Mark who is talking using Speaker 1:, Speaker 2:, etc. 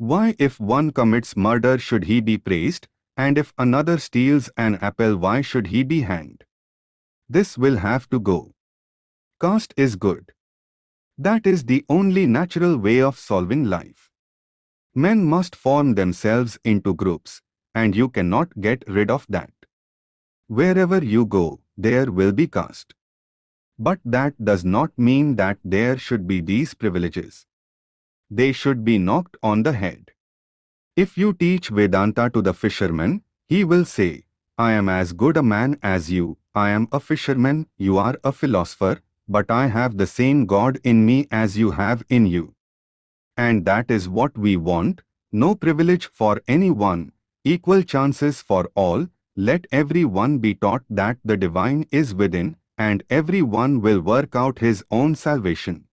Speaker 1: Why if one commits murder should he be praised, and if another steals an apple why should he be hanged? This will have to go. Caste is good. That is the only natural way of solving life. Men must form themselves into groups, and you cannot get rid of that. Wherever you go, there will be caste. But that does not mean that there should be these privileges. They should be knocked on the head. If you teach Vedanta to the fisherman, he will say, I am as good a man as you, I am a fisherman, you are a philosopher, but I have the same God in me as you have in you. And that is what we want, no privilege for anyone, equal chances for all, let everyone be taught that the divine is within, and everyone will work out his own salvation.